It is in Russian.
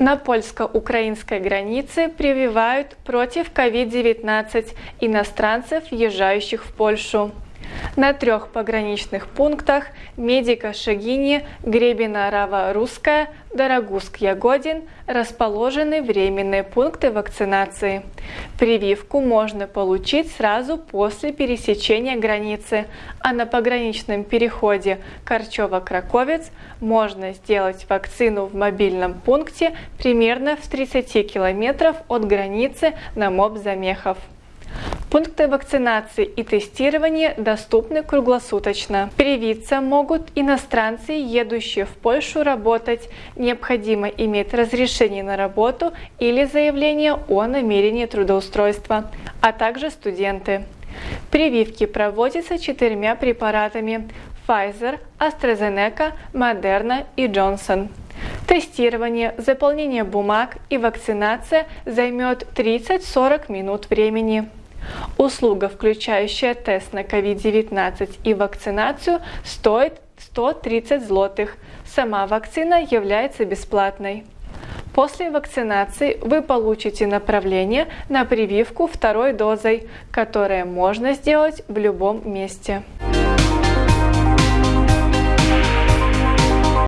На польско-украинской границе прививают против COVID-19 иностранцев, въезжающих в Польшу. На трех пограничных пунктах Медика Шагини, Гребена Рава Русская, Дорогуск Ягодин расположены временные пункты вакцинации. Прививку можно получить сразу после пересечения границы, а на пограничном переходе Корчево-Краковец можно сделать вакцину в мобильном пункте примерно в 30 километров от границы на МОБ Замехов. Пункты вакцинации и тестирования доступны круглосуточно. Привиться могут иностранцы, едущие в Польшу работать. Необходимо иметь разрешение на работу или заявление о намерении трудоустройства, а также студенты. Прививки проводятся четырьмя препаратами Pfizer, AstraZeneca, Moderna и Johnson. Тестирование, заполнение бумаг и вакцинация займет 30-40 минут времени. Услуга, включающая тест на COVID-19 и вакцинацию, стоит 130 злотых. Сама вакцина является бесплатной. После вакцинации вы получите направление на прививку второй дозой, которое можно сделать в любом месте.